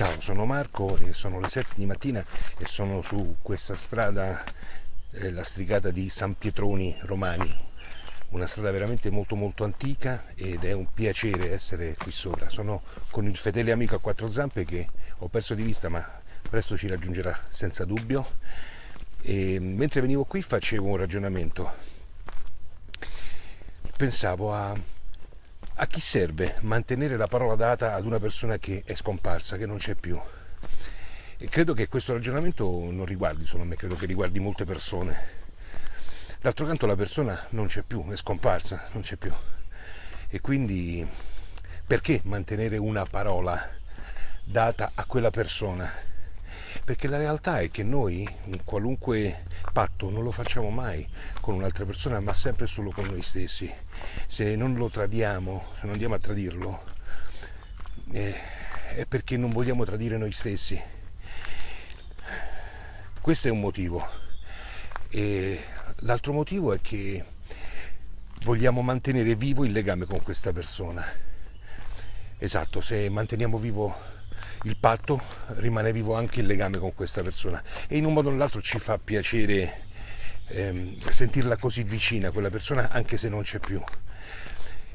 Ciao, sono Marco e sono le 7 di mattina e sono su questa strada, eh, la strigata di San Pietroni Romani, una strada veramente molto molto antica ed è un piacere essere qui sopra. Sono con il fedele amico a quattro zampe che ho perso di vista ma presto ci raggiungerà senza dubbio. E mentre venivo qui facevo un ragionamento, pensavo a a chi serve mantenere la parola data ad una persona che è scomparsa, che non c'è più? E credo che questo ragionamento non riguardi solo me, credo che riguardi molte persone. D'altro canto la persona non c'è più, è scomparsa, non c'è più. E quindi perché mantenere una parola data a quella persona? Perché la realtà è che noi, qualunque patto, non lo facciamo mai con un'altra persona, ma sempre solo con noi stessi. Se non lo tradiamo, se non andiamo a tradirlo, eh, è perché non vogliamo tradire noi stessi. Questo è un motivo. E l'altro motivo è che vogliamo mantenere vivo il legame con questa persona. Esatto, se manteniamo vivo il patto, rimane vivo anche il legame con questa persona e in un modo o nell'altro ci fa piacere ehm, sentirla così vicina quella persona anche se non c'è più.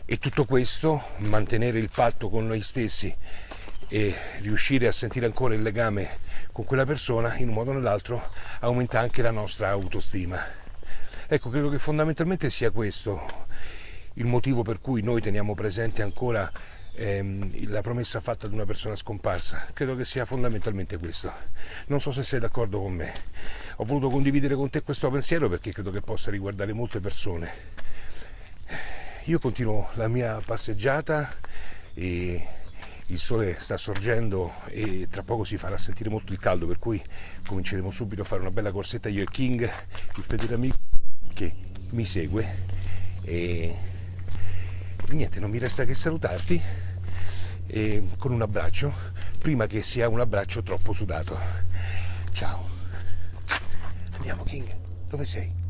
E tutto questo, mantenere il patto con noi stessi e riuscire a sentire ancora il legame con quella persona, in un modo o nell'altro, aumenta anche la nostra autostima. Ecco, credo che fondamentalmente sia questo il motivo per cui noi teniamo presente ancora ehm, la promessa fatta ad una persona scomparsa. Credo che sia fondamentalmente questo. Non so se sei d'accordo con me. Ho voluto condividere con te questo pensiero perché credo che possa riguardare molte persone. Io continuo la mia passeggiata e il sole sta sorgendo e tra poco si farà sentire molto il caldo, per cui cominceremo subito a fare una bella corsetta io e King, il fedele amico che mi segue e niente, non mi resta che salutarti e con un abbraccio, prima che sia un abbraccio troppo sudato. Ciao. Andiamo King, dove sei?